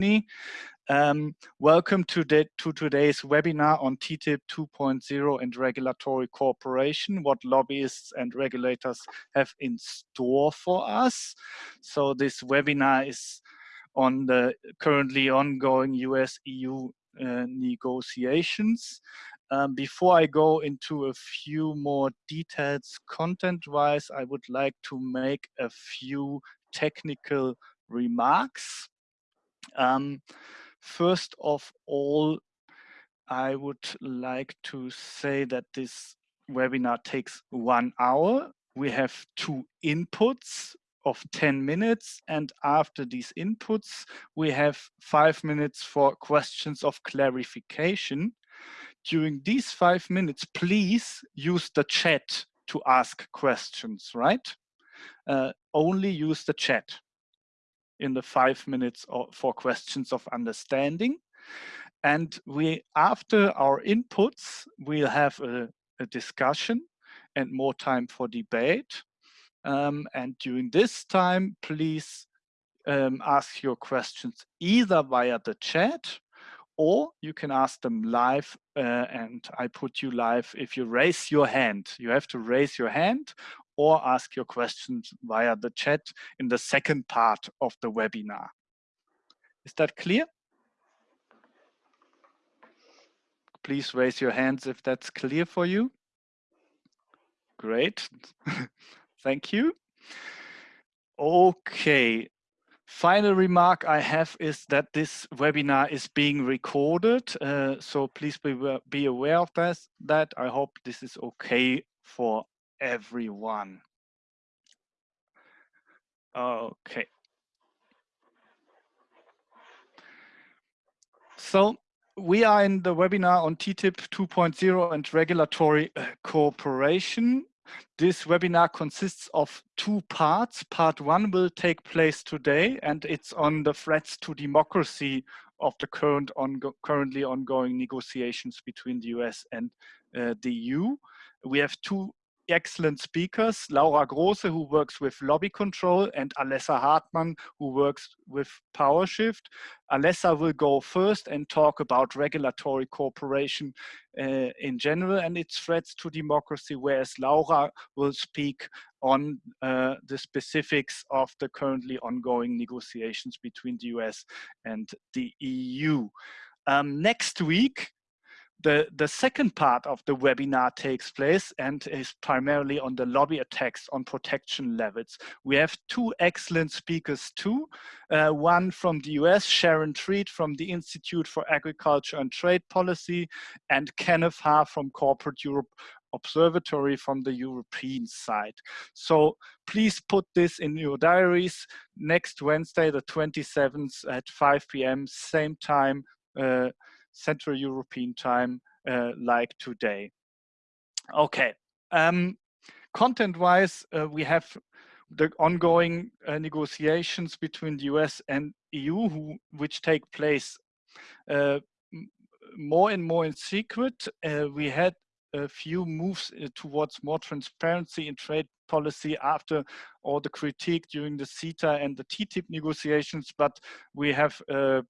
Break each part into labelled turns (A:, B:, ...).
A: Um, welcome to, the, to today's webinar on TTIP 2.0 and regulatory cooperation, what lobbyists and regulators have in store for us. So this webinar is on the currently ongoing US-EU uh, negotiations. Um, before I go into a few more details content-wise, I would like to make a few technical remarks. Um, first of all, I would like to say that this webinar takes one hour. We have two inputs of 10 minutes and after these inputs we have five minutes for questions of clarification. During these five minutes please use the chat to ask questions, right? Uh, only use the chat in the five minutes for questions of understanding. And we, after our inputs, we'll have a, a discussion and more time for debate. Um, and during this time, please um, ask your questions either via the chat or you can ask them live uh, and I put you live if you raise your hand. You have to raise your hand or ask your questions via the chat in the second part of the webinar. Is that clear? Please raise your hands if that's clear for you. Great, thank you. Okay, final remark I have is that this webinar is being recorded, uh, so please be, be aware of this, that. I hope this is okay for everyone. Okay. So we are in the webinar on TTIP 2.0 and regulatory uh, cooperation. This webinar consists of two parts. Part one will take place today and it's on the threats to democracy of the current ongo currently ongoing negotiations between the US and uh, the EU. We have two excellent speakers, Laura Grosse, who works with lobby control, and Alessa Hartmann, who works with PowerShift. Alessa will go first and talk about regulatory cooperation uh, in general and its threats to democracy, whereas Laura will speak on uh, the specifics of the currently ongoing negotiations between the US and the EU. Um, next week, the, the second part of the webinar takes place and is primarily on the lobby attacks on protection levels. We have two excellent speakers too. Uh, one from the US, Sharon Treat from the Institute for Agriculture and Trade Policy, and Kenneth Haar from Corporate Europe Observatory from the European side. So please put this in your diaries next Wednesday, the 27th at 5 p.m., same time, uh, Central European time uh, like today. Okay, um, content-wise, uh, we have the ongoing uh, negotiations between the US and EU, who, which take place uh, more and more in secret. Uh, we had a few moves uh, towards more transparency in trade policy after all the critique during the CETA and the TTIP negotiations, but we have uh,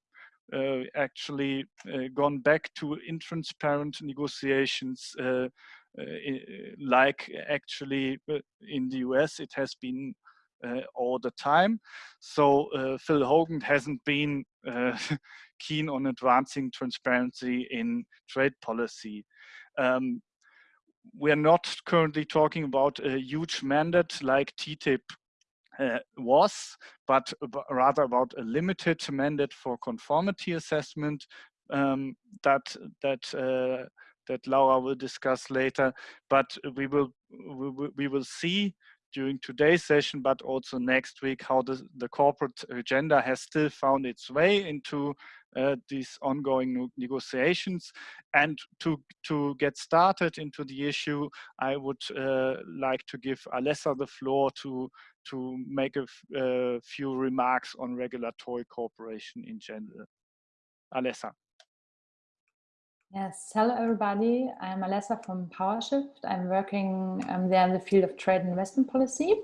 A: actually uh, gone back to intransparent negotiations uh, like actually in the US it has been all the time. So Phil Hogan hasn't been keen on advancing transparency in trade policy. Um, we are not currently talking about a huge mandate like TTIP uh, was, but rather about a limited mandate for conformity assessment um, that that uh, that Laura will discuss later. But we will we, we will see during today's session, but also next week, how the, the corporate agenda has still found its way into uh, these ongoing negotiations. And to, to get started into the issue, I would uh, like to give Alessa the floor to to make a few remarks on regulatory cooperation in general. Alessa.
B: Yes, hello everybody. I'm Alessa from PowerShift. I'm working um, there in the field of trade and investment policy.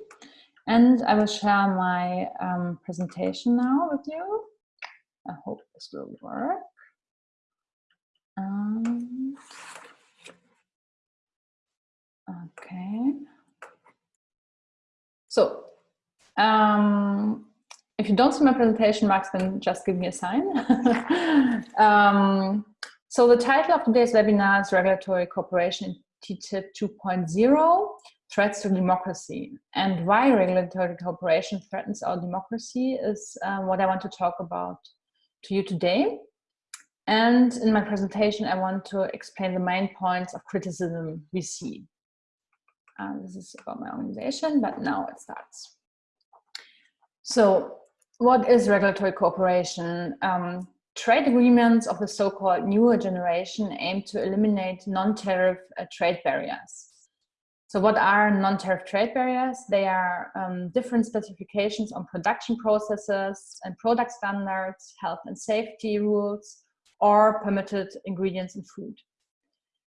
B: And I will share my um, presentation now with you. I hope this will work. Um, okay. So, um, if you don't see my presentation, Max, then just give me a sign. um, so the title of today's webinar is Regulatory Cooperation in TTIP 2.0, Threats to Democracy. And why regulatory cooperation threatens our democracy is uh, what I want to talk about to you today. And in my presentation, I want to explain the main points of criticism we see. Uh, this is about my organization, but now it starts. So what is regulatory cooperation? Um, trade agreements of the so-called newer generation aim to eliminate non-tariff uh, trade barriers. So what are non-tariff trade barriers? They are um, different specifications on production processes and product standards, health and safety rules, or permitted ingredients in food.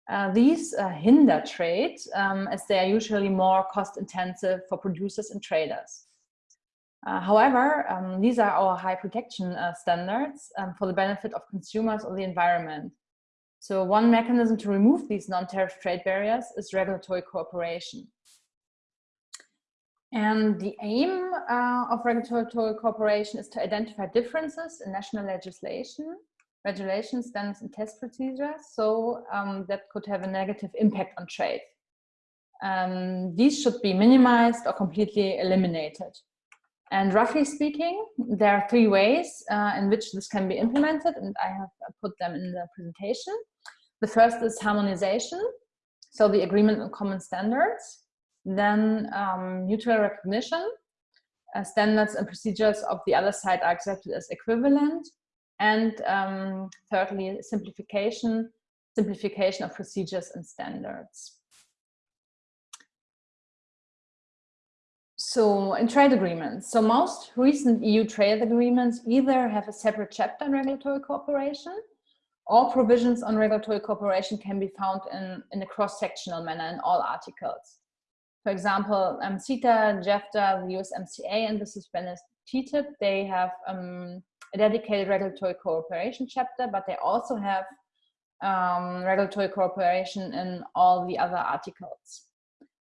B: Uh, these uh, hinder trade um, as they are usually more cost intensive for producers and traders. Uh, however, um, these are our high protection uh, standards um, for the benefit of consumers or the environment. So one mechanism to remove these non-tariff trade barriers is regulatory cooperation. And the aim uh, of regulatory cooperation is to identify differences in national legislation, regulations, standards, and test procedures, so um, that could have a negative impact on trade. Um, these should be minimized or completely eliminated. And roughly speaking, there are three ways uh, in which this can be implemented, and I have put them in the presentation. The first is harmonization, so the agreement on common standards. Then um, mutual recognition, uh, standards and procedures of the other side are accepted as equivalent. And um, thirdly, simplification, simplification of procedures and standards. So in trade agreements, so most recent EU trade agreements either have a separate chapter on regulatory cooperation or provisions on regulatory cooperation can be found in, in a cross-sectional manner in all articles. For example, um, CETA, JEFTA, the USMCA, and the suspended TTIP, they have um, a dedicated regulatory cooperation chapter, but they also have um, regulatory cooperation in all the other articles.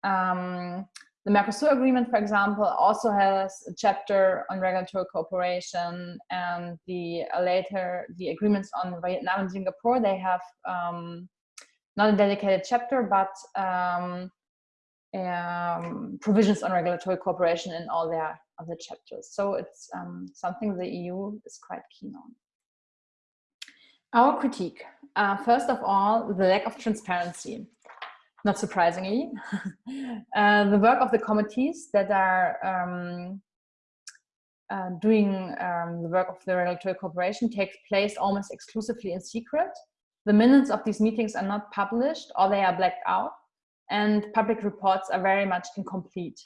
B: Um, the Mercosur agreement, for example, also has a chapter on regulatory cooperation and the uh, later, the agreements on Vietnam and Singapore, they have um, not a dedicated chapter, but um, um, provisions on regulatory cooperation in all their other chapters. So it's um, something the EU is quite keen on. Our critique, uh, first of all, the lack of transparency not surprisingly. uh, the work of the committees that are um, uh, doing um, the work of the regulatory cooperation takes place almost exclusively in secret. The minutes of these meetings are not published or they are blacked out and public reports are very much incomplete.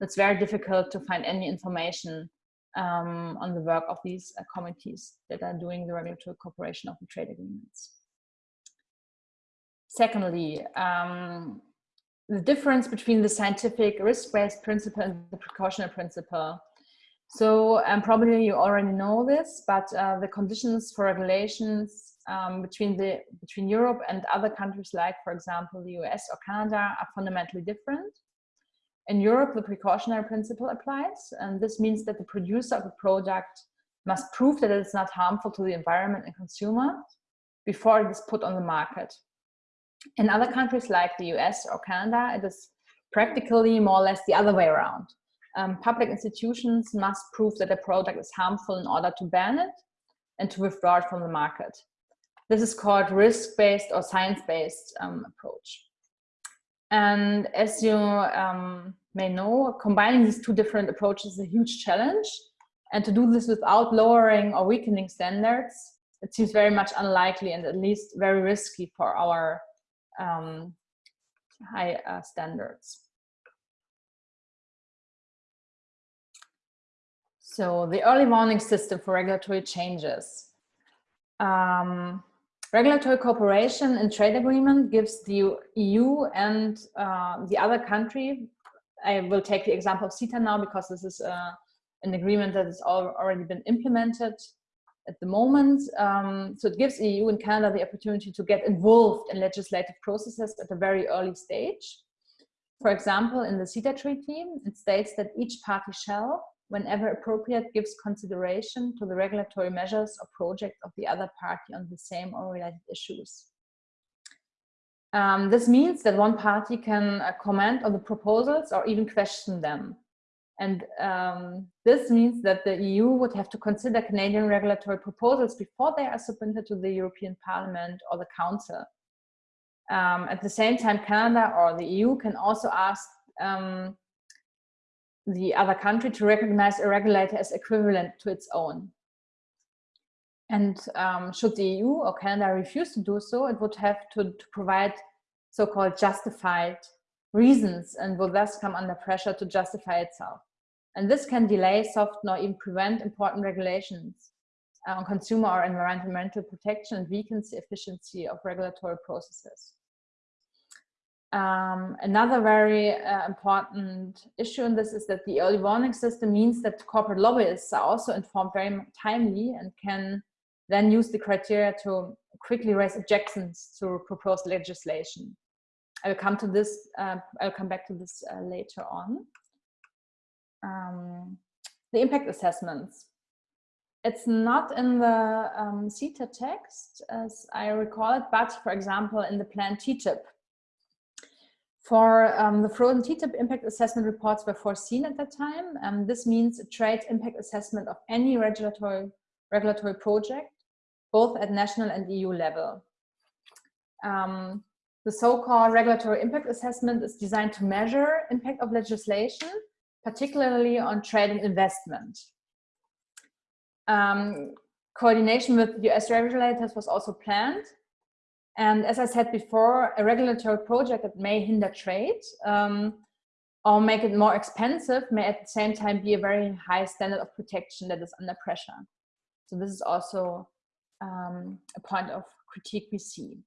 B: It's very difficult to find any information um, on the work of these uh, committees that are doing the regulatory cooperation of the trade agreements. Secondly, um, the difference between the scientific risk-based principle and the precautionary principle. So um, probably you already know this, but uh, the conditions for regulations um, between the between Europe and other countries like, for example, the US or Canada are fundamentally different. In Europe, the precautionary principle applies, and this means that the producer of a product must prove that it is not harmful to the environment and consumer before it is put on the market. In other countries like the US or Canada, it is practically more or less the other way around. Um, public institutions must prove that a product is harmful in order to ban it and to withdraw it from the market. This is called risk-based or science-based um, approach. And as you um, may know, combining these two different approaches is a huge challenge. And to do this without lowering or weakening standards, it seems very much unlikely and at least very risky for our um, high uh, standards. So the early warning system for regulatory changes. Um, regulatory cooperation in trade agreement gives the EU and uh, the other country, I will take the example of CETA now because this is uh, an agreement that has already been implemented at the moment. Um, so it gives EU and Canada the opportunity to get involved in legislative processes at a very early stage. For example, in the CETA treaty, it states that each party shall, whenever appropriate, gives consideration to the regulatory measures or project of the other party on the same or related issues. Um, this means that one party can uh, comment on the proposals or even question them. And um, this means that the EU would have to consider Canadian regulatory proposals before they are submitted to the European Parliament or the Council. Um, at the same time, Canada or the EU can also ask um, the other country to recognize a regulator as equivalent to its own. And um, should the EU or Canada refuse to do so, it would have to, to provide so-called justified reasons and will thus come under pressure to justify itself. And this can delay, soften, or even prevent important regulations uh, on consumer or environmental protection and weakens the efficiency of regulatory processes. Um, another very uh, important issue in this is that the early warning system means that corporate lobbyists are also informed very timely and can then use the criteria to quickly raise objections to proposed legislation. I will come to this, uh, I'll come back to this uh, later on. Um, the impact assessments. It's not in the um, CETA text, as I recall it, but for example, in the plan TTIP, for um, the frozen TTIP impact assessment reports were foreseen at that time. Um, this means a trade impact assessment of any regulatory, regulatory project, both at national and EU level. Um, the so-called regulatory impact assessment is designed to measure impact of legislation, particularly on trade and investment. Um, coordination with US regulators was also planned and as I said before, a regulatory project that may hinder trade um, or make it more expensive may at the same time be a very high standard of protection that is under pressure. So this is also um, a point of critique we see.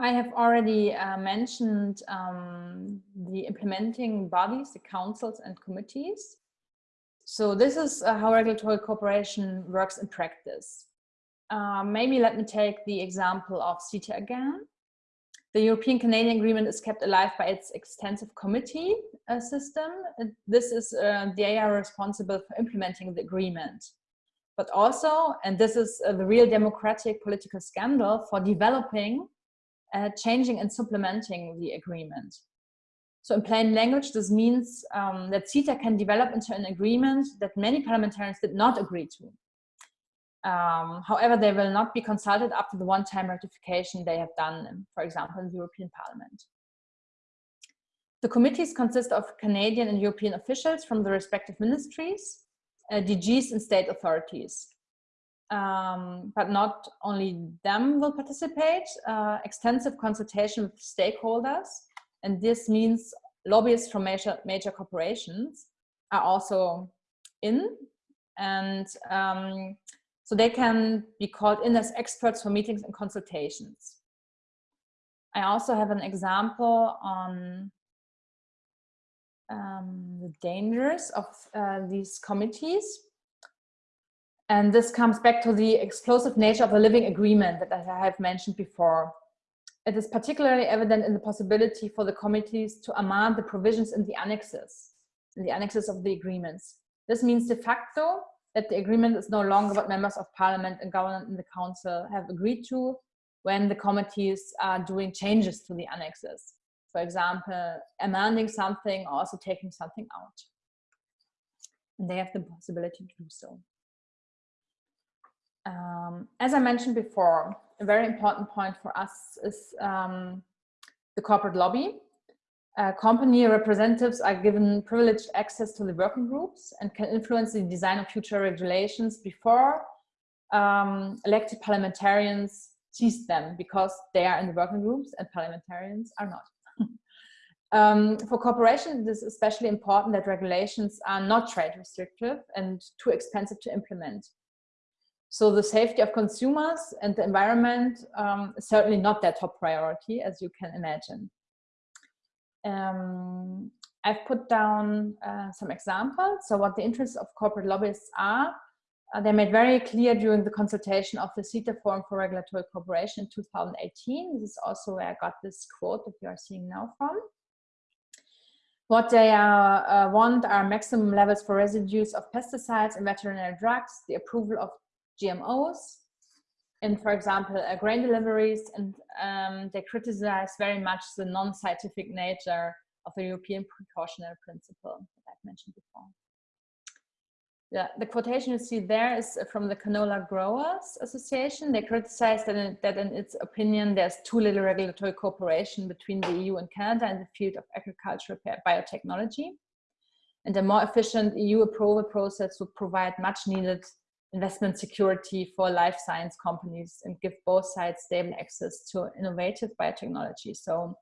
B: I have already uh, mentioned um, the implementing bodies, the councils and committees. So this is uh, how regulatory cooperation works in practice. Um, maybe let me take the example of CETA again. The European-Canadian Agreement is kept alive by its extensive committee uh, system. This is, uh, they are responsible for implementing the agreement. But also, and this is uh, the real democratic political scandal, for developing, uh, changing and supplementing the agreement. So in plain language, this means um, that CETA can develop into an agreement that many parliamentarians did not agree to. Um, however, they will not be consulted after the one-time ratification they have done, for example, in the European Parliament. The committees consist of Canadian and European officials from the respective ministries, uh, DGs and state authorities. Um, but not only them will participate, uh, extensive consultation with stakeholders, and this means lobbyists from major, major corporations are also in, and um, so they can be called in as experts for meetings and consultations. I also have an example on um, the dangers of uh, these committees. And this comes back to the explosive nature of the living agreement that I have mentioned before. It is particularly evident in the possibility for the committees to amend the provisions in the annexes, in the annexes of the agreements. This means de facto that the agreement is no longer what members of parliament and government in the council have agreed to when the committees are doing changes to the annexes. For example, amending something or also taking something out. And they have the possibility to do so. Um, as I mentioned before, a very important point for us is um, the corporate lobby uh, company representatives are given privileged access to the working groups and can influence the design of future regulations before um, elected parliamentarians seize them because they are in the working groups and parliamentarians are not. um, for corporations, it is especially important that regulations are not trade restrictive and too expensive to implement. So the safety of consumers and the environment um, is certainly not their top priority, as you can imagine. Um, I've put down uh, some examples. So what the interests of corporate lobbyists are, uh, they made very clear during the consultation of the CETA Forum for Regulatory Cooperation in 2018. This is also where I got this quote that you are seeing now from. What they uh, want are maximum levels for residues of pesticides and veterinary drugs, the approval of GMOs, and for example, uh, grain deliveries, and um, they criticize very much the non-scientific nature of the European precautionary principle that I've mentioned before. Yeah, the quotation you see there is from the Canola Growers Association. They criticize that in, that in its opinion, there's too little regulatory cooperation between the EU and Canada in the field of agricultural biotechnology. And a more efficient EU approval process would provide much needed investment security for life science companies and give both sides stable access to innovative biotechnology. So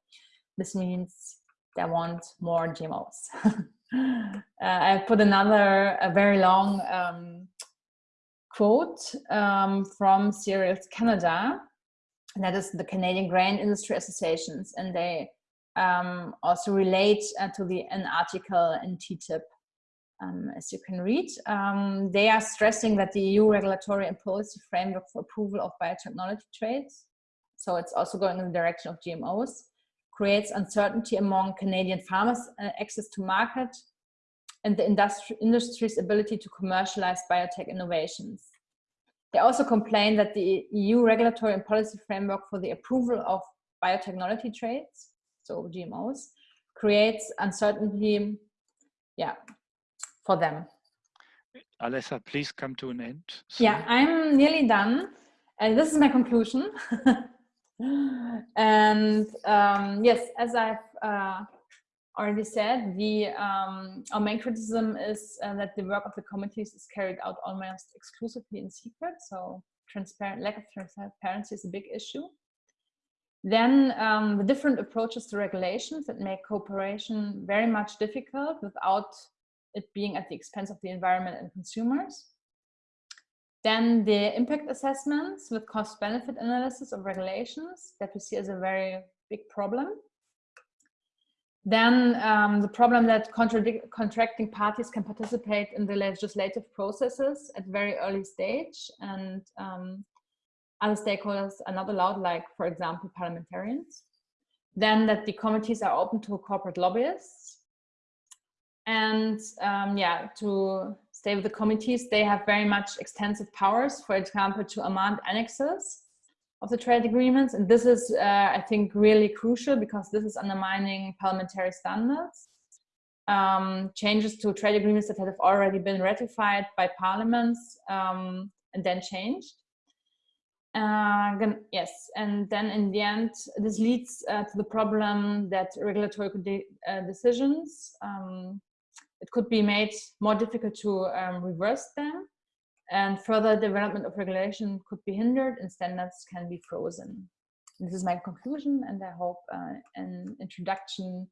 B: this means they want more GMOs. uh, I put another a very long um, quote um, from Cereals Canada, and that is the Canadian Grain Industry Associations, and they um, also relate uh, to the an article in TTIP, um, as you can read. Um, they are stressing that the EU regulatory and policy framework for approval of biotechnology trades, so it's also going in the direction of GMOs, creates uncertainty among Canadian farmers' uh, access to market and the industry, industry's ability to commercialize biotech innovations. They also complain that the EU regulatory and policy framework for the approval of biotechnology trades, so GMOs, creates uncertainty yeah, for them.
A: Alessa, please come to an end.
B: Yeah, I'm nearly done. And this is my conclusion. and um, yes, as I've uh, already said, the um, our main criticism is uh, that the work of the committees is carried out almost exclusively in secret. So transparent lack of transparency is a big issue. Then um, the different approaches to regulations that make cooperation very much difficult without it being at the expense of the environment and consumers. Then the impact assessments with cost benefit analysis of regulations that we see as a very big problem. Then um, the problem that contracting parties can participate in the legislative processes at very early stage and um, other stakeholders are not allowed, like for example, parliamentarians. Then that the committees are open to corporate lobbyists. And um, yeah, to stay with the committees, they have very much extensive powers, for example, to amend annexes of the trade agreements. And this is, uh, I think, really crucial because this is undermining parliamentary standards. Um, changes to trade agreements that have already been ratified by parliaments um, and then changed. Uh, yes, and then in the end, this leads uh, to the problem that regulatory de uh, decisions, um, it could be made more difficult to um, reverse them and further development of regulation could be hindered and standards can be frozen. This is my conclusion and I hope uh, an introduction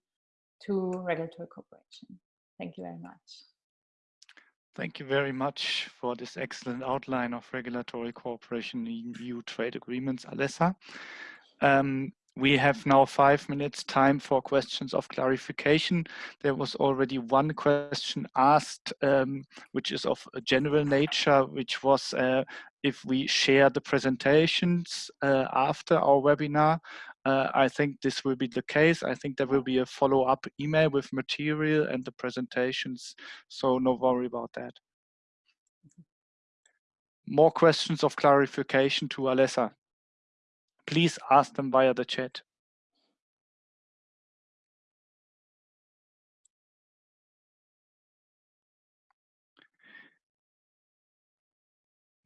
B: to regulatory cooperation. Thank you very much.
A: Thank you very much for this excellent outline of regulatory cooperation in EU trade agreements, Alessa. Um, we have now five minutes time for questions of clarification. There was already one question asked, um, which is of a general nature, which was uh, if we share the presentations uh, after our webinar. Uh, I think this will be the case. I think there will be a follow-up email with material and the presentations, so no worry about that. More questions of clarification to Alessa please ask them via the chat.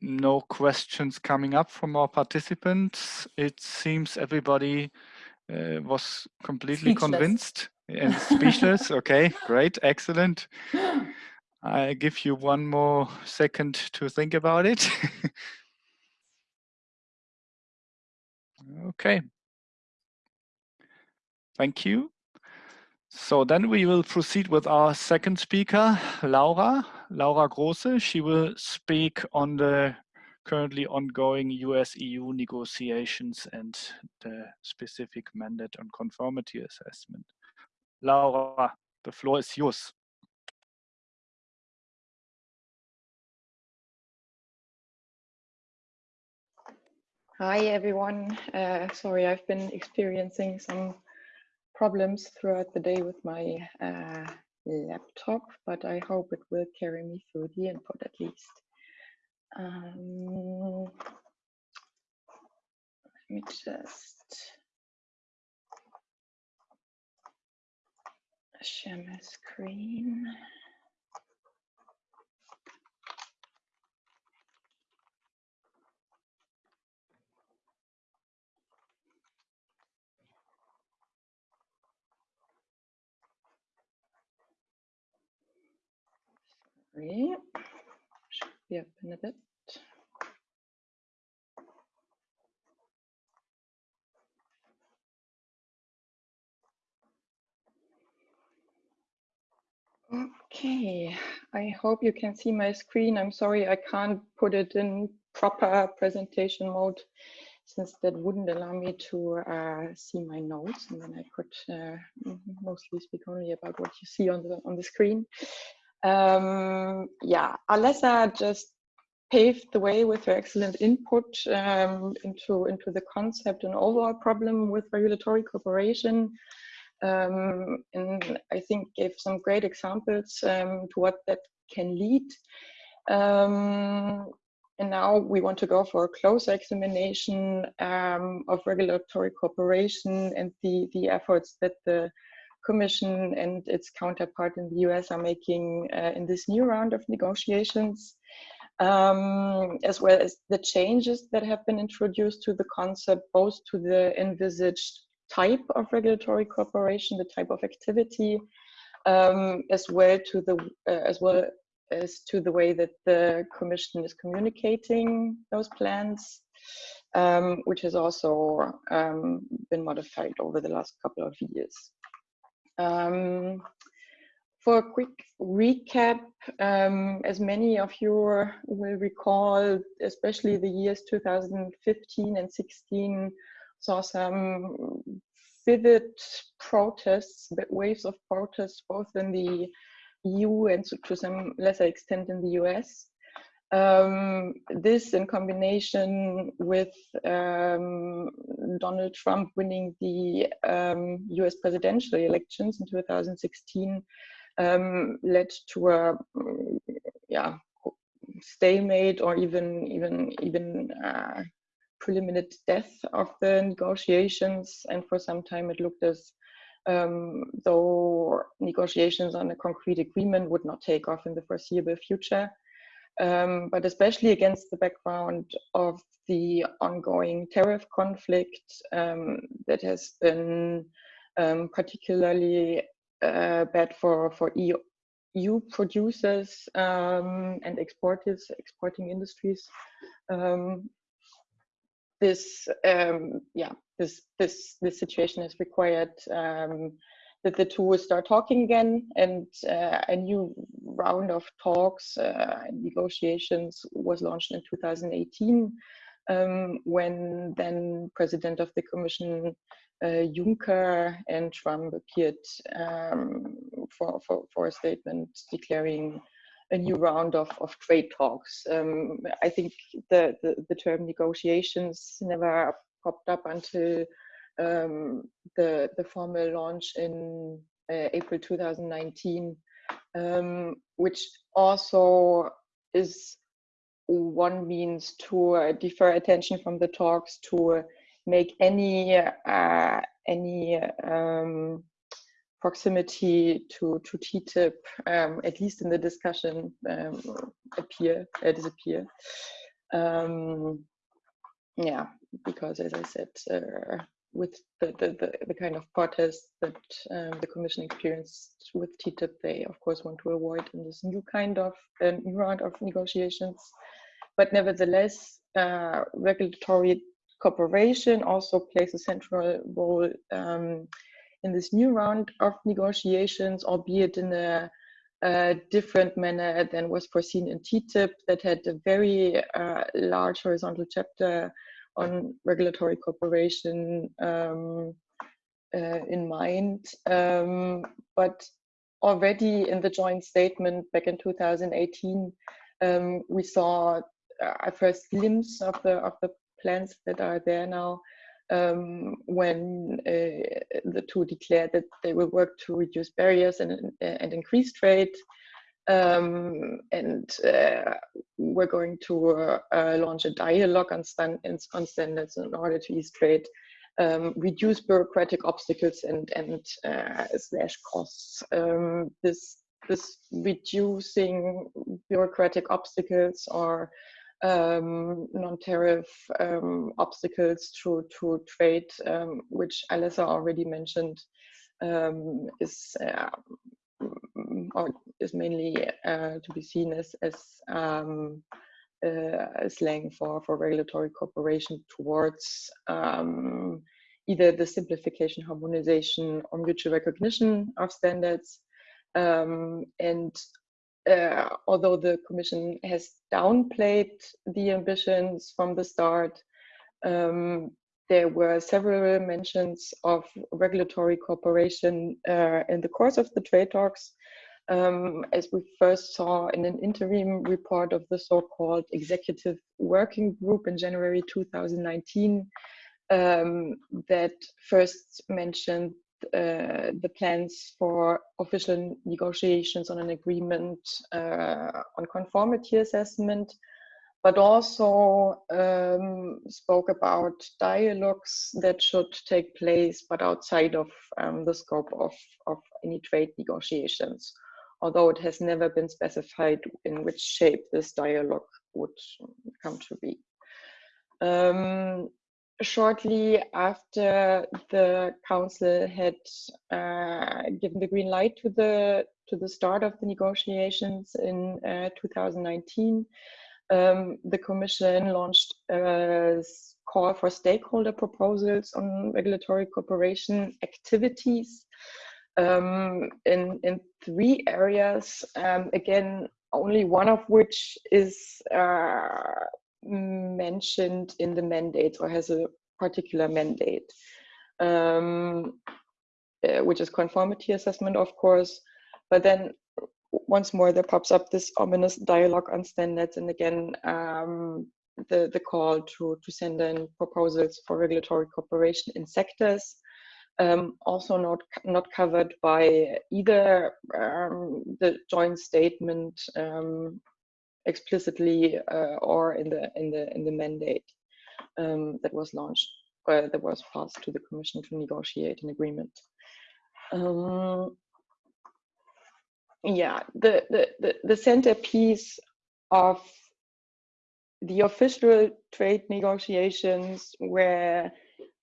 A: No questions coming up from our participants. It seems everybody uh, was completely speechless. convinced and speechless. okay, great, excellent. I give you one more second to think about it. Okay. Thank you. So then we will proceed with our second speaker, Laura, Laura Grosse. She will speak on the currently ongoing US-EU negotiations and the specific mandate on conformity assessment. Laura, The floor is yours.
C: Hi, everyone. Uh, sorry, I've been experiencing some problems throughout the day with my uh, laptop, but I hope it will carry me through the input at least. Um, let me just share my screen. Sorry, should be up in a bit. Okay, I hope you can see my screen. I'm sorry I can't put it in proper presentation mode since that wouldn't allow me to uh, see my notes and then I could uh, mostly speak only about what you see on the on the screen. Um, yeah, Alessa just paved the way with her excellent input um, into into the concept and overall problem with regulatory cooperation um, and I think gave some great examples um, to what that can lead. Um, and now we want to go for a closer examination um, of regulatory cooperation and the, the efforts that the Commission and its counterpart in the US are making uh, in this new round of negotiations. Um, as well as the changes that have been introduced to the concept, both to the envisaged type of regulatory cooperation, the type of activity, um, as well to the uh, as well as to the way that the Commission is communicating those plans, um, which has also um, been modified over the last couple of years. Um, for a quick recap, um, as many of you will recall, especially the years 2015 and 16 saw some vivid protests, waves of protests, both in the EU and to some lesser extent in the US. Um, this in combination with um, Donald Trump winning the um, US presidential elections in 2016 um, led to a yeah stalemate or even even even uh, preliminary death of the negotiations, and for some time it looked as um, though negotiations on a concrete agreement would not take off in the foreseeable future. Um, but especially against the background of the ongoing tariff conflict um, that has been um, particularly uh, bad for, for EU, EU producers um, and exporters, exporting industries, um, this um, yeah this this this situation has required that the two will start talking again and uh, a new round of talks uh, and negotiations was launched in 2018 um, when then president of the commission uh, Juncker and Trump appeared um, for, for, for a statement declaring a new round of, of trade talks. Um, I think the, the, the, term negotiations never popped up until um, the, the formal launch in uh, April 2019, um, which also is one means to uh, defer attention from the talks to make any uh, any um, proximity to, to TTIP, um, at least in the discussion, um, appear, uh, disappear. Um, yeah, because as I said, uh, with the, the, the, the, kind of protests that um, the Commission experienced with TTIP, they of course want to avoid in this new kind of uh, new round of negotiations. But nevertheless, uh, regulatory cooperation also plays a central role um, in this new round of negotiations, albeit in a, a different manner than was foreseen in TTIP, that had a very uh, large horizontal chapter on regulatory cooperation um, uh, in mind. Um, but already in the joint statement back in 2018, um, we saw a first glimpse of the of the plans that are there now um, when uh, the two declared that they will work to reduce barriers and, and increase trade. Um, and uh, we're going to uh, launch a dialogue on, stand, on standards in order to ease trade, um, reduce bureaucratic obstacles and, and uh, slash costs. Um, this, this reducing bureaucratic obstacles or um, non-tariff um, obstacles to, to trade, um, which Alessa already mentioned, is uh, or is mainly uh, to be seen as as um, uh, slang for for regulatory cooperation towards um, either the simplification, harmonization, or mutual recognition of standards, and uh, although the Commission has downplayed the ambitions from the start, um, there were several mentions of regulatory cooperation uh, in the course of the trade talks, um, as we first saw in an interim report of the so-called Executive Working Group in January 2019 um, that first mentioned uh, the plans for official negotiations on an agreement uh, on conformity assessment, but also um, spoke about dialogues that should take place, but outside of um, the scope of, of any trade negotiations, although it has never been specified in which shape this dialogue would come to be. Um, shortly after the council had uh, given the green light to the to the start of the negotiations in uh, 2019, um, the commission launched a call for stakeholder proposals on regulatory cooperation activities um, in in three areas. Um, again, only one of which is uh, mentioned in the mandate or has a particular mandate, um, uh, which is conformity assessment, of course. But then once more, there pops up this ominous dialogue on standards, and again, um, the the call to to send in proposals for regulatory cooperation in sectors. Um, also not not covered by either um, the joint statement um, explicitly uh, or in the in the in the mandate um, that was launched uh, that was passed to the commission to negotiate an agreement. Um, yeah the, the the the centerpiece of the official trade negotiations where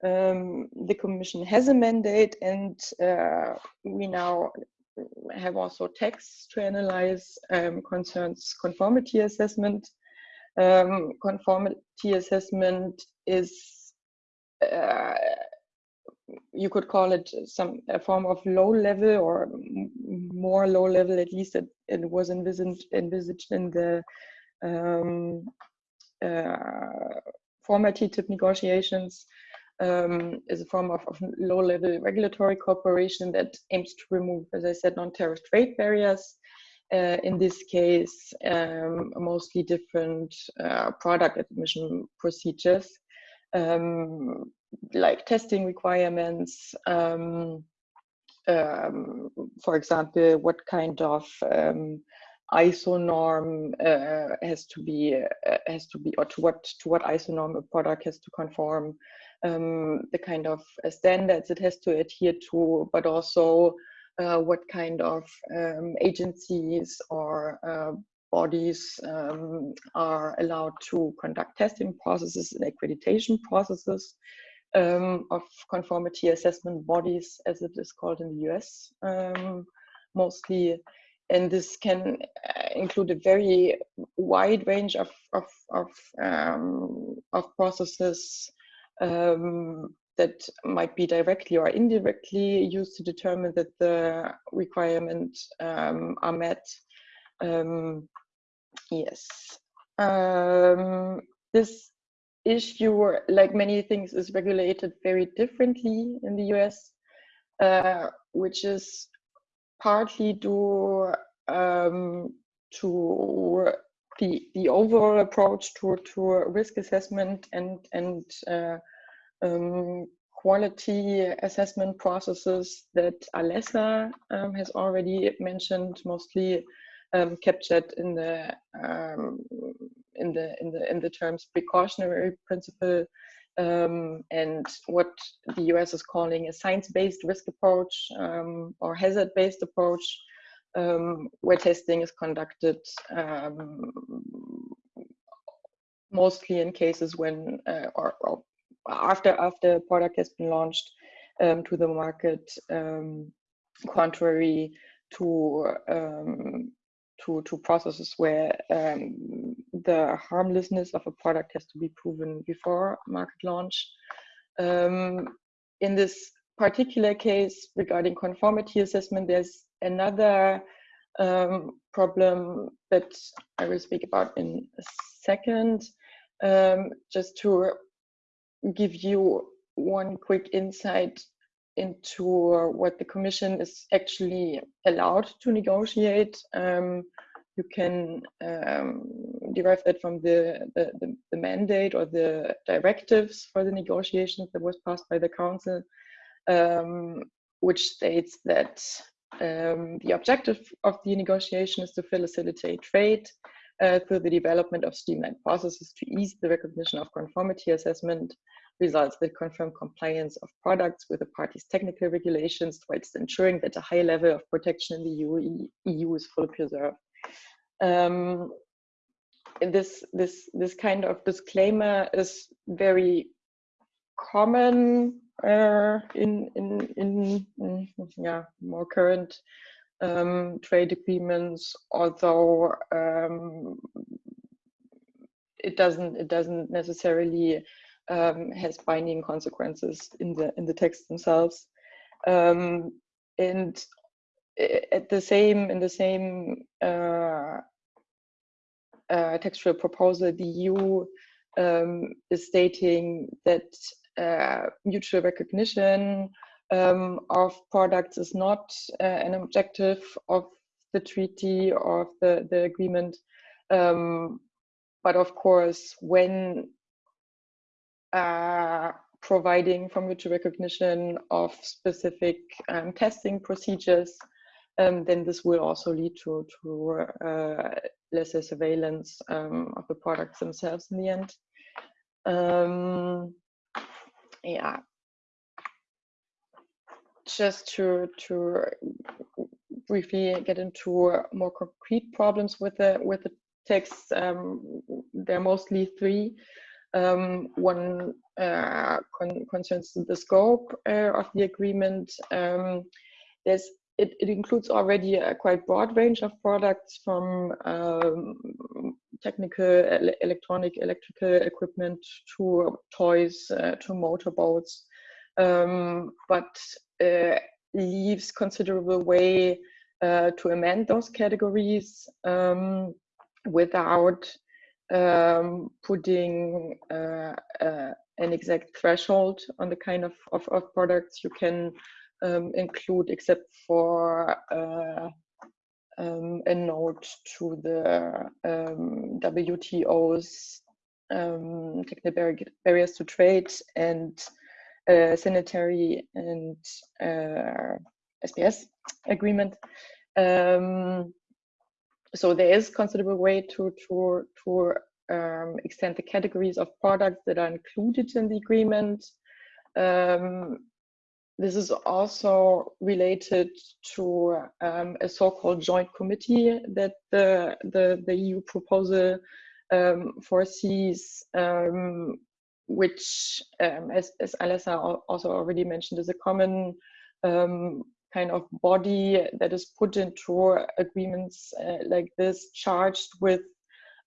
C: um, the commission has a mandate and uh, we now have also texts to analyze um, concerns conformity assessment. Um, conformity assessment is, uh, you could call it some a form of low level or more low level, at least it, it was envisaged, envisaged in the um, uh, former TTIP negotiations um, is a form of, of low-level regulatory cooperation that aims to remove, as I said, non-tariff trade barriers. Uh, in this case, um, mostly different uh, product admission procedures, um, like testing requirements, um, um, for example, what kind of um, ISO norm uh, has to be uh, has to be or to what to what ISO norm a product has to conform um, the kind of uh, standards it has to adhere to, but also uh, what kind of um, agencies or uh, bodies um, are allowed to conduct testing processes and accreditation processes um, of conformity assessment bodies, as it is called in the US um, mostly. And this can uh, include a very wide range of, of, of, um, of processes um, that might be directly or indirectly used to determine that the requirements um, are met. Um, yes. Um, this issue, like many things, is regulated very differently in the US, uh, which is partly due um, to the the overall approach to to risk assessment and and uh, um, quality assessment processes that Alessa um, has already mentioned, mostly um, captured in the um, in the in the in the terms precautionary principle um, and what the US is calling a science-based risk approach um, or hazard-based approach, um, where testing is conducted um, mostly in cases when uh, or, or, after after product has been launched um, to the market, um, contrary to to, to processes where um, the harmlessness of a product has to be proven before market launch. Um, in this particular case regarding conformity assessment, there's another um, problem that I will speak about in a second. Um, just to give you one quick insight into what the Commission is actually allowed to negotiate. Um, you can um, derive that from the, the, the, mandate or the directives for the negotiations that was passed by the Council, um, which states that um, the objective of the negotiation is to facilitate trade uh, through the development of streamlined processes to ease the recognition of conformity assessment results that confirm compliance of products with the parties' technical regulations whilst ensuring that a high level of protection in the EU, EU is fully preserved. Um, this, this, this kind of disclaimer is very common uh, in, in, in, in, yeah, more current um, trade agreements, although um, it doesn't it doesn't necessarily um, has binding consequences in the in the text themselves. Um, and at the same in the same uh, uh, textual proposal, the EU um, is stating that uh, mutual recognition um, of products is not uh, an objective of the treaty or of the, the agreement. Um, but of course, when uh, providing for mutual recognition of specific um, testing procedures, um, then this will also lead to, to uh, lesser surveillance um, of the products themselves in the end. Yeah. Just to, to briefly get into more concrete problems with the with the text, um, there are mostly three. Um, one uh, con concerns the scope uh, of the agreement. Um, there's it, it, includes already a quite broad range of products from um, technical, ele electronic, electrical equipment to toys uh, to motorboats, um, but uh, leaves considerable way uh, to amend those categories um, without um, putting uh, uh, an exact threshold on the kind of, of, of products you can um, include except for uh, um, a note to the um, WTO's um, technical barriers to trade and uh, sanitary and uh, SPS agreement. Um, so there is considerable way to to to um, extend the categories of products that are included in the agreement. Um, this is also related to um, a so-called joint committee that the the, the EU proposal um, foresees, um, which, um, as as Alessa also already mentioned, is a common kind of body that is put into agreements uh, like this, charged with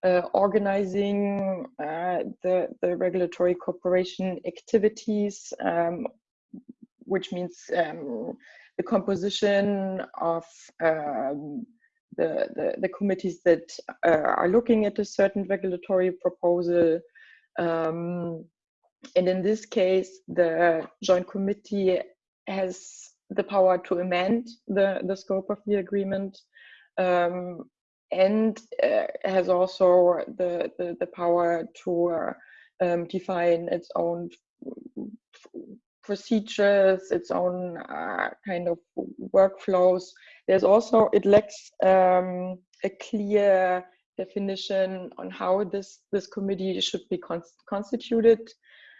C: uh, organizing uh, the, the regulatory cooperation activities, um, which means um, the composition of um, the, the, the, committees that uh, are looking at a certain regulatory proposal. Um, and in this case, the joint committee has the power to amend the, the scope of the agreement um, and uh, has also the, the, the power to uh, um, define its own procedures, its own uh, kind of workflows. There's also, it lacks um, a clear definition on how this, this committee should be constituted.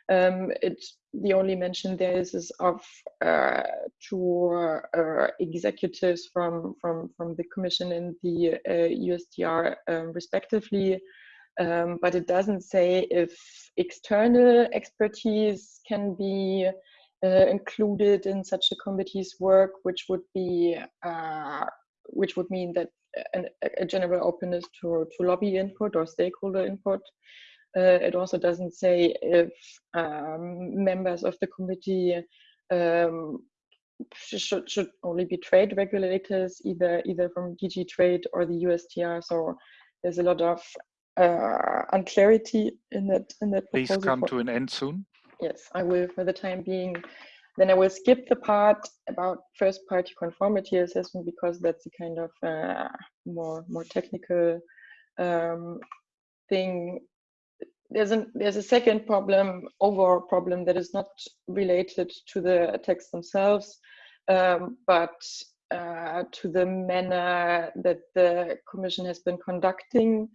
C: Um, it, the only mention there is, is of uh, two uh, executives from, from, from the Commission and the USTR uh, um, respectively, um, but it doesn't say if external expertise can be uh, included in such a committee's work, which would be uh, which would mean that an, a general openness to, to lobby input or stakeholder input. Uh, it also doesn't say if um, members of the committee um, should should only be trade regulators, either either from DG Trade or the USTR. So there's a lot of uh, unclarity in that in that.
A: Please come to an end soon.
C: Yes, I will for the time being. Then I will skip the part about first party conformity assessment because that's a kind of uh, more more technical um, thing. There's a there's a second problem, overall problem that is not related to the text themselves, um, but uh, to the manner that the Commission has been conducting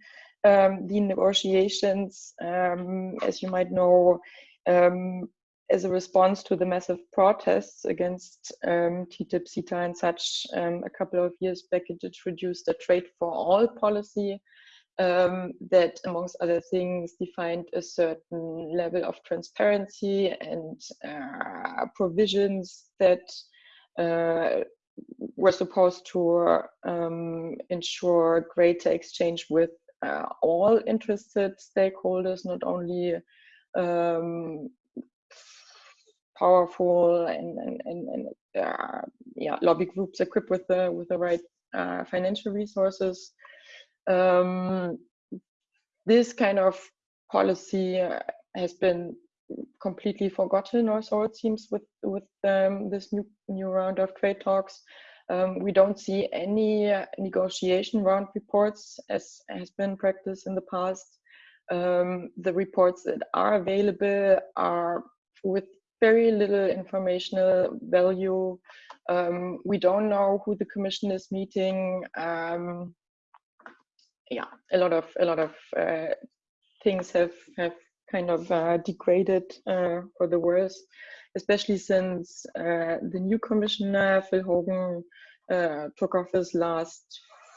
C: um, the negotiations. Um, as you might know, um, as a response to the massive protests against um, TTIP, CETA, and such, um, a couple of years back, it introduced a trade for all policy um, that, amongst other things, defined a certain level of transparency and uh, provisions that uh, were supposed to um, ensure greater exchange with uh, all interested stakeholders, not only um, powerful and and and, and uh, yeah lobby groups equipped with the with the right uh, financial resources. Um, this kind of policy has been completely forgotten, or so it seems, with with um, this new new round of trade talks. Um, we don't see any negotiation round reports as has been practiced in the past. Um, the reports that are available are with very little informational value. Um, we don't know who the commission is meeting. Um, yeah, a lot of a lot of uh, things have have kind of uh, degraded uh, for the worse, especially since uh, the new commissioner Phil Hogan uh, took office last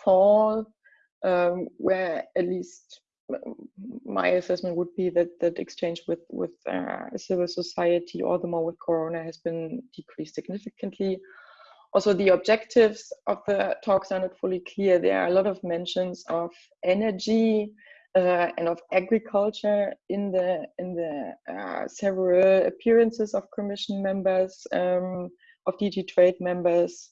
C: fall, um, where at least my assessment would be that that exchange with with uh, civil society, all the more with Corona, has been decreased significantly. Also, the objectives of the talks are not fully clear. There are a lot of mentions of energy uh, and of agriculture in the in the uh, several appearances of Commission members, um, of DG Trade members.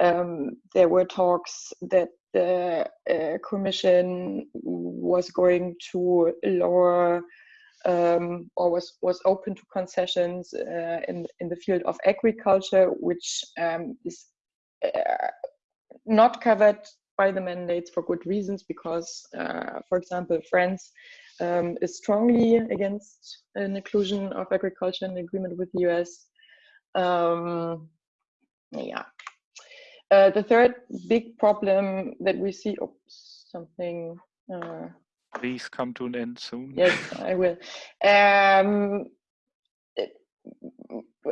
C: Um, there were talks that the uh, commission was going to lower um, or was, was open to concessions uh, in, in the field of agriculture, which um, is uh, not covered by the mandates for good reasons, because, uh, for example, France um, is strongly against an inclusion of agriculture in agreement with the US. Um, yeah, uh, the third big problem that we see, oh, something. Uh,
A: Please come to an end soon.
C: Yes, I will. Um,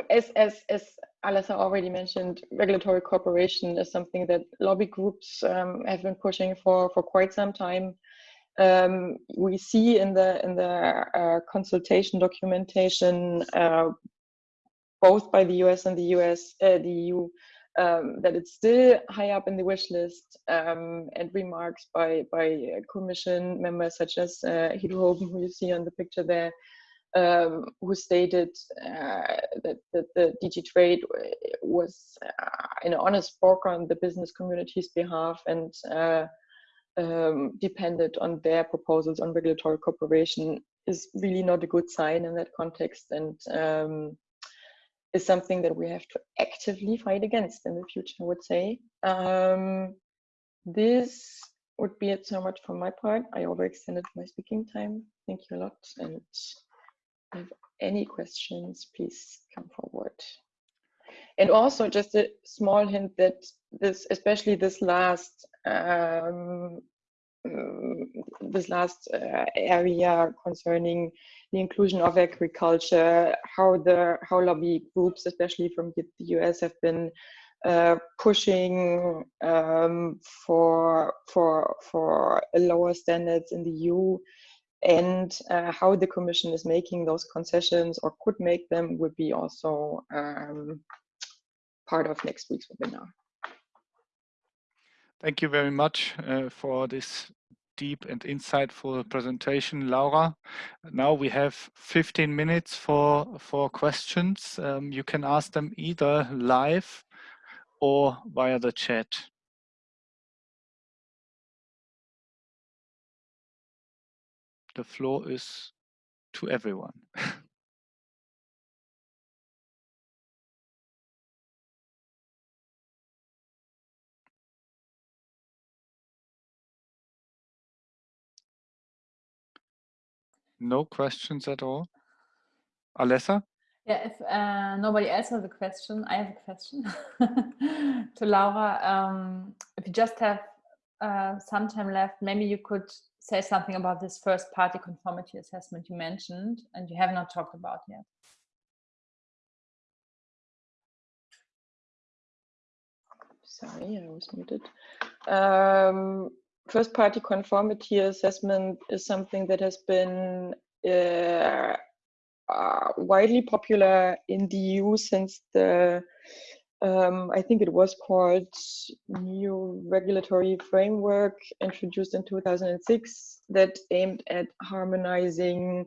C: as as as Alessa already mentioned, regulatory cooperation is something that lobby groups um, have been pushing for for quite some time. Um, we see in the in the uh, consultation documentation, uh, both by the US and the US, uh, the EU, um, that it's still high up in the wish list um, and remarks by by commission members such as uh, Hogan, who you see on the picture there, um, who stated uh, that, that the DG Trade was uh, an honest broker on the business community's behalf and uh, um, depended on their proposals on regulatory cooperation is really not a good sign in that context. And um, is something that we have to actively fight against in the future, I would say. Um, this would be it so much from my part. I overextended my speaking time. Thank you a lot. And if any questions, please come forward. And also just a small hint that this, especially this last um, this last uh, area concerning the inclusion of agriculture, how the how lobby groups, especially from the US, have been uh, pushing um, for for for lower standards in the EU, and uh, how the Commission is making those concessions or could make them would be also um, part of next week's webinar.
A: Thank you very much uh, for this deep and insightful presentation, Laura. Now we have 15 minutes for, for questions. Um, you can ask them either live or via the chat. The floor is to everyone. No questions at all? Alessa?
B: Yeah, if uh, nobody else has a question, I have a question to Laura. Um, if you just have uh, some time left, maybe you could say something about this first party conformity assessment you mentioned and you have not talked about yet.
C: Sorry, I was muted. Um, first party conformity assessment is something that has been uh, uh, widely popular in the EU since the um, I think it was called new regulatory framework introduced in 2006 that aimed at harmonizing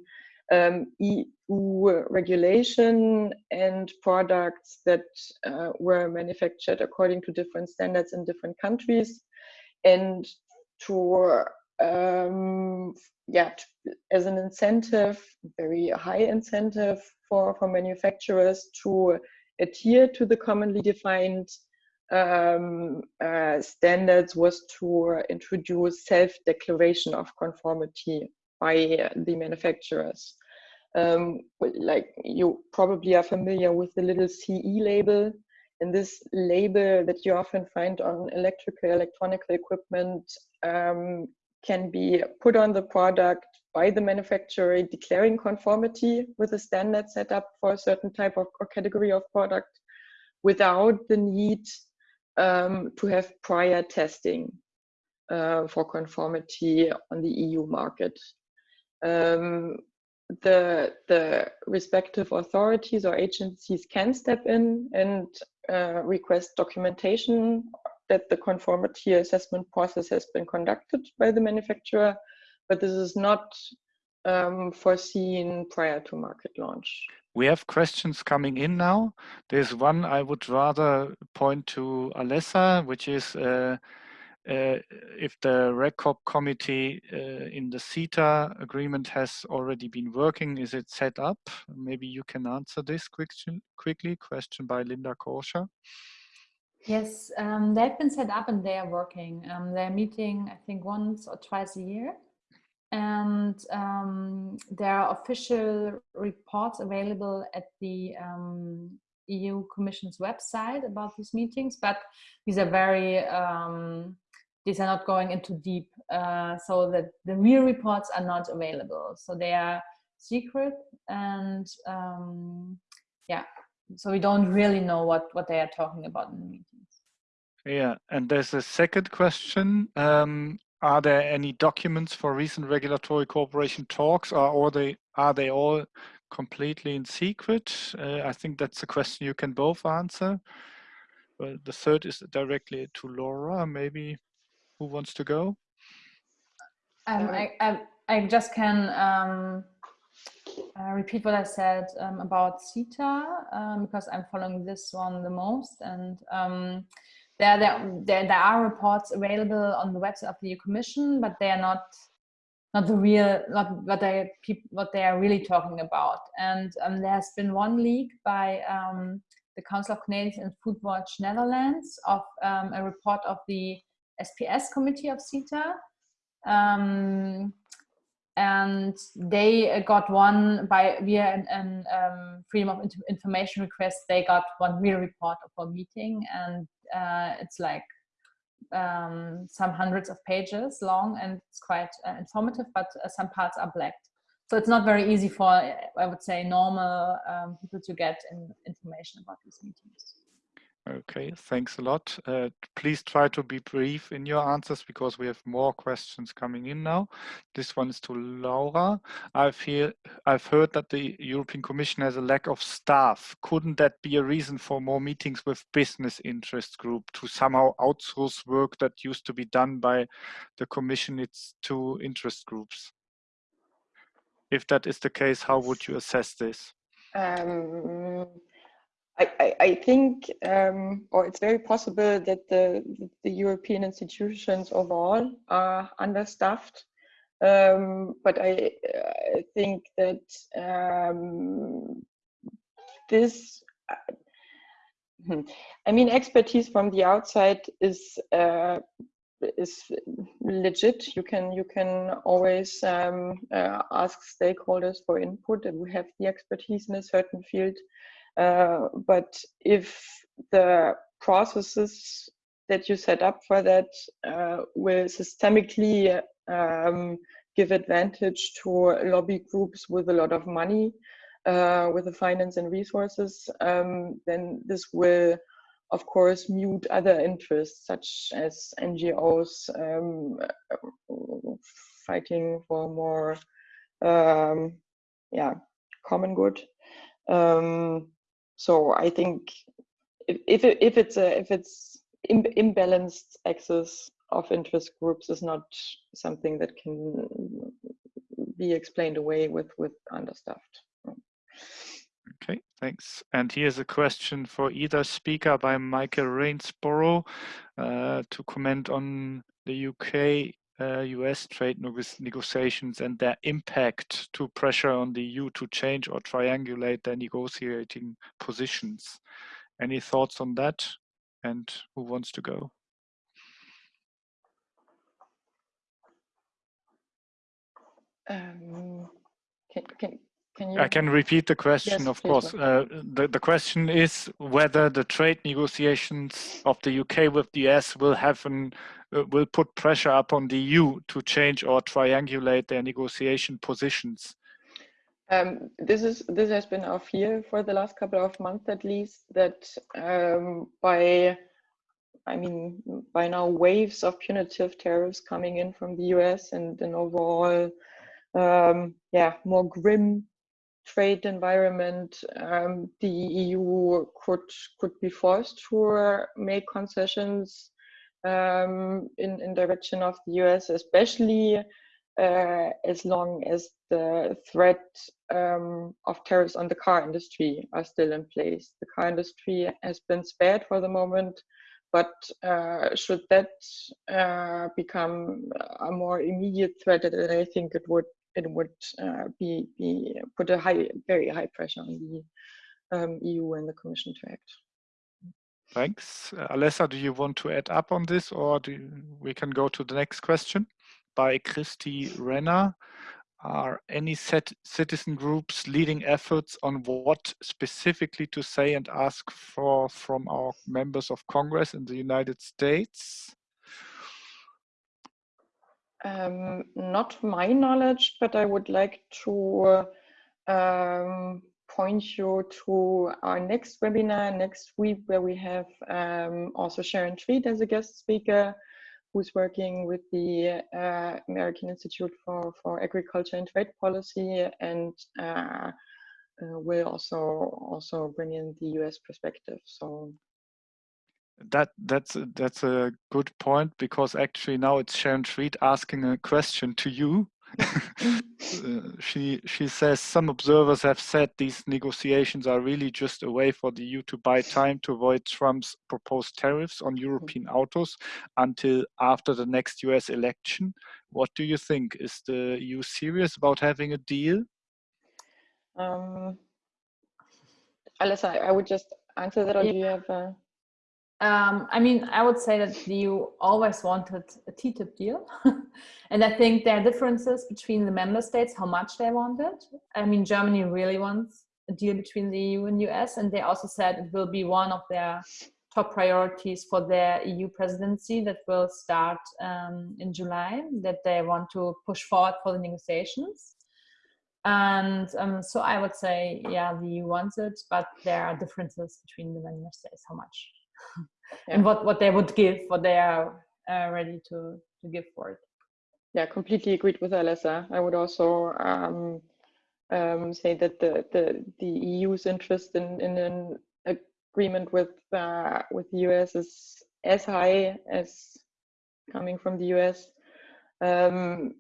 C: um, EU regulation and products that uh, were manufactured according to different standards in different countries. And to um, yeah as an incentive very high incentive for for manufacturers to adhere to the commonly defined um, uh, standards was to introduce self-declaration of conformity by the manufacturers. Um, like you probably are familiar with the little CE label and this label that you often find on electrical electronic equipment um, can be put on the product by the manufacturer declaring conformity with a standard set up for a certain type of or category of product without the need um, to have prior testing uh, for conformity on the EU market. Um, the, the respective authorities or agencies can step in and uh, request documentation that the conformity assessment process has been conducted by the manufacturer, but this is not um, foreseen prior to market launch.
A: We have questions coming in now. There's one I would rather point to Alessa, which is uh, if the RECOP committee uh, in the CETA agreement has already been working, is it set up? Maybe you can answer this question quickly. Question by Linda Korscher.
B: Yes, um, they've been set up and they are working. Um, they're meeting, I think, once or twice a year. And um, there are official reports available at the um, EU Commission's website about these meetings, but these are very um, these are not going into deep uh, so that the real reports are not available. So they are secret and um, yeah so we don't really know what what they are talking about in the meetings.
A: Yeah and there's a second question um, are there any documents for recent regulatory cooperation talks or are they are they all completely in secret? Uh, i think that's a question you can both answer. Well, the third is directly to Laura. Maybe who wants to go?
B: Um, I, I, I, just can um, uh, repeat what I said um, about CETA um, because I'm following this one the most. And um, there, there, there, there are reports available on the website of the EU Commission, but they are not not the real, not what they what they are really talking about. And um, there has been one leak by the Council of Canadian and Foodwatch Netherlands of a report of the SPS committee of CETA. Um, and they got one by via an, an um, freedom of information request. They got one real report of a meeting, and uh, it's like um, some hundreds of pages long and it's quite uh, informative, but uh, some parts are blacked. So it's not very easy for, I would say, normal um, people to get in, information about these meetings.
A: Okay, thanks a lot. Uh, please try to be brief in your answers because we have more questions coming in now. This one is to Laura. I've, hear, I've heard that the European Commission has a lack of staff. Couldn't that be a reason for more meetings with business interest group to somehow outsource work that used to be done by the Commission its two interest groups? If that is the case, how would you assess this?
C: Um, I, I, think, um, or it's very possible that the, the European institutions overall are understaffed. Um, but I, I, think that um, this, I mean, expertise from the outside is uh, is legit. You can you can always um, uh, ask stakeholders for input, and we have the expertise in a certain field. Uh, but if the processes that you set up for that uh, will systemically um, give advantage to lobby groups with a lot of money, uh, with the finance and resources, um, then this will, of course, mute other interests such as NGOs um, fighting for more, um, yeah, common good. Um, so I think if if, it, if it's a if it's Im imbalanced access of interest groups is not something that can be explained away with with understaffed.
A: Okay, thanks. And here's a question for either speaker by Michael Rainsborough uh, to comment on the UK US trade negotiations and their impact to pressure on the EU to change or triangulate their negotiating positions. Any thoughts on that? And who wants to go?
C: Um, can, can, can?
A: I can repeat the question,
C: yes,
A: of course. Uh, the, the question is whether the trade negotiations of the UK with the US will have an uh, will put pressure upon the EU to change or triangulate their negotiation positions?
C: Um, this is this has been our fear for the last couple of months, at least, that um, by I mean, by now waves of punitive tariffs coming in from the US and an overall, um, yeah, more grim trade environment, um, the EU could could be forced to make concessions um, in, in direction of the US, especially uh, as long as the threat um, of tariffs on the car industry are still in place. The car industry has been spared for the moment, but uh, should that uh, become a more immediate threat, then I think it would it would uh, be be put a high, very high pressure on the um, EU and the Commission to act.
A: Thanks. Uh, Alessa, do you want to add up on this or do you, we can go to the next question by Christy Renner. Are any set citizen groups leading efforts on what specifically to say and ask for from our members of Congress in the United States?
C: Um, not my knowledge, but I would like to um, point you to our next webinar next week where we have um, also Sharon Treat as a guest speaker who's working with the uh, American Institute for, for Agriculture and Trade Policy and uh, uh, will also also bring in the US perspective. So
A: that that's that's a good point because actually now it's Sharon Treat asking a question to you Uh, she she says some observers have said these negotiations are really just a way for the EU to buy time to avoid Trump's proposed tariffs on European autos until after the next US election. What do you think? Is the EU serious about having a deal?
C: Um, Alessa, I would just answer that, or yeah. do you have? A...
B: Um, I mean, I would say that the EU always wanted a TTIP deal. and I think there are differences between the member states, how much they wanted. I mean, Germany really wants a deal between the EU and US, and they also said it will be one of their top priorities for their EU presidency that will start um, in July, that they want to push forward for the negotiations. And um, so I would say, yeah, the EU wants it, but there are differences between the member states, how much yeah. and what, what they would give, what they are uh, ready to, to give for it.
C: Yeah, completely agreed with Alessa. I would also um, um, say that the, the, the EU's interest in, in an agreement with, uh, with the US is as high as coming from the US. Um,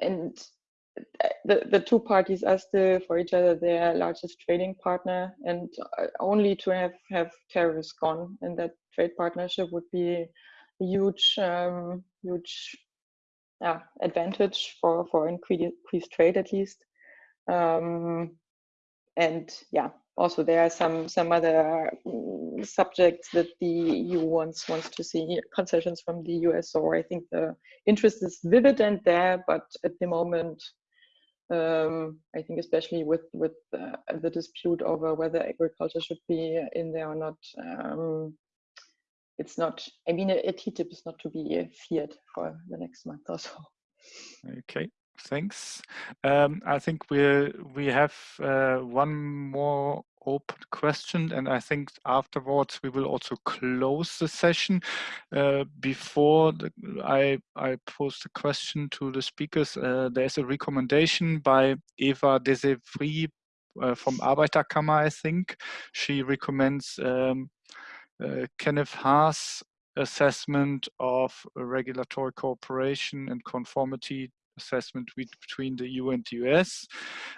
C: and the, the two parties are still for each other. Their largest trading partner and uh, only to have have tariffs gone and that trade partnership would be a huge um, huge yeah, advantage for for increased trade at least. Um, and yeah also there are some some other mm, subjects that the EU wants wants to see concessions from the US so I think the interest is vivid and there but at the moment um, I think especially with with uh, the dispute over whether agriculture should be in there or not, um, it's not. I mean, a, a TTIP is not to be feared for the next month or so.
A: Okay, thanks. Um, I think we we have uh, one more open question and I think afterwards we will also close the session. Uh, before the, I, I pose the question to the speakers, uh, there's a recommendation by Eva Dessewffy uh, from Arbeiterkammer, I think. She recommends um, uh, Kenneth Haar's assessment of regulatory cooperation and conformity assessment between the EU and the US.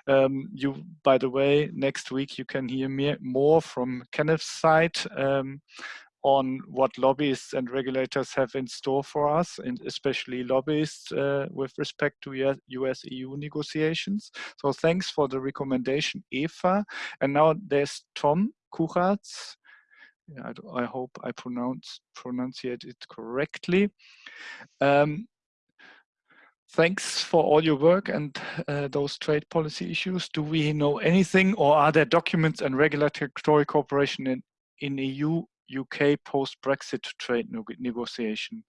A: Um, you, by the way, next week you can hear me more from Kenneth's side um, on what lobbyists and regulators have in store for us, and especially lobbyists uh, with respect to US-EU negotiations. So thanks for the recommendation, Eva. And now there's Tom Kuratz. I, I, hope I pronounce it correctly. Um, Thanks for all your work and uh, those trade policy issues. Do we know anything or are there documents and regulatory cooperation in, in EU, UK post-Brexit trade negotiation?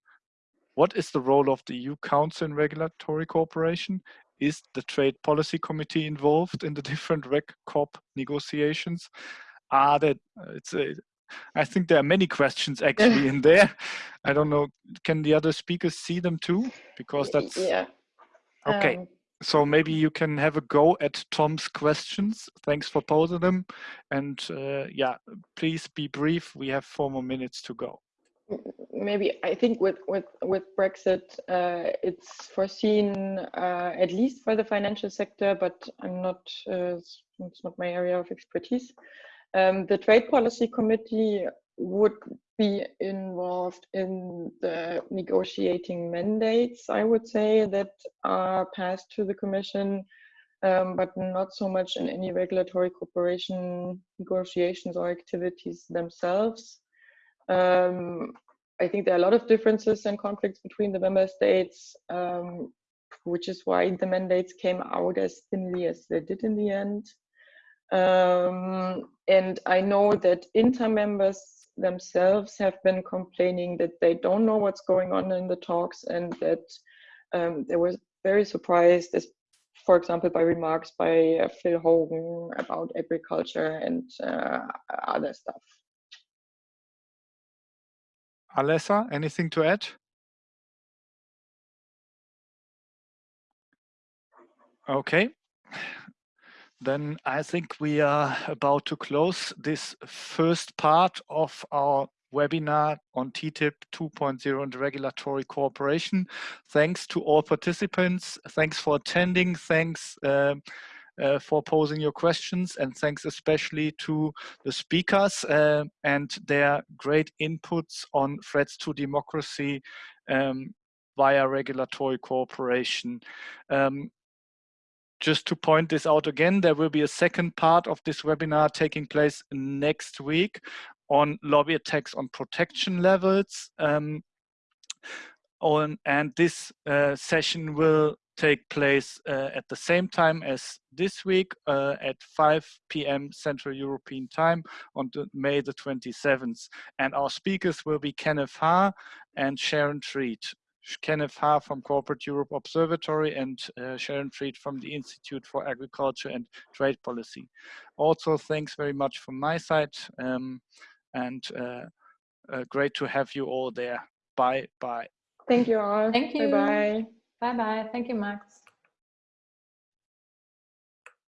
A: What is the role of the EU Council in regulatory cooperation? Is the Trade Policy Committee involved in the different Reg Corp negotiations? Are there, uh, it's a, I think there are many questions actually in there. I don't know, can the other speakers see them too? Because that's,
C: yeah.
A: okay. Um, so maybe you can have a go at Tom's questions. Thanks for posing them. And uh, yeah, please be brief. We have four more minutes to go.
C: Maybe I think with with with Brexit, uh, it's foreseen uh, at least for the financial sector, but I'm not. Uh, it's not my area of expertise. Um, the Trade Policy Committee would be involved in the negotiating mandates, I would say, that are passed to the Commission, um, but not so much in any regulatory cooperation negotiations or activities themselves. Um, I think there are a lot of differences and conflicts between the member states, um, which is why the mandates came out as thinly as they did in the end. Um, and I know that INTA members themselves have been complaining that they don't know what's going on in the talks and that um, they were very surprised, for example, by remarks by uh, Phil Hogan about agriculture and uh, other stuff.
A: Alessa, anything to add? Okay, then I think we are about to close this first part of our webinar on TTIP 2.0 and regulatory cooperation. Thanks to all participants. Thanks for attending. Thanks uh, uh, for posing your questions and thanks especially to the speakers uh, and their great inputs on threats to democracy um, via regulatory cooperation. Um, just to point this out again, there will be a second part of this webinar taking place next week on lobby attacks on protection levels. Um, on, and this uh, session will take place uh, at the same time as this week uh, at 5 p.m. Central European Time on the, May the 27th. And our speakers will be Kenneth Haar and Sharon Treat. Kenneth Haar from Corporate Europe Observatory and uh, Sharon Treat from the Institute for Agriculture and Trade Policy. Also, thanks very much from my side um, and uh, uh, great to have you all there. Bye bye.
C: Thank you all.
B: Thank you.
C: Bye bye.
B: Bye bye. Thank you, Max.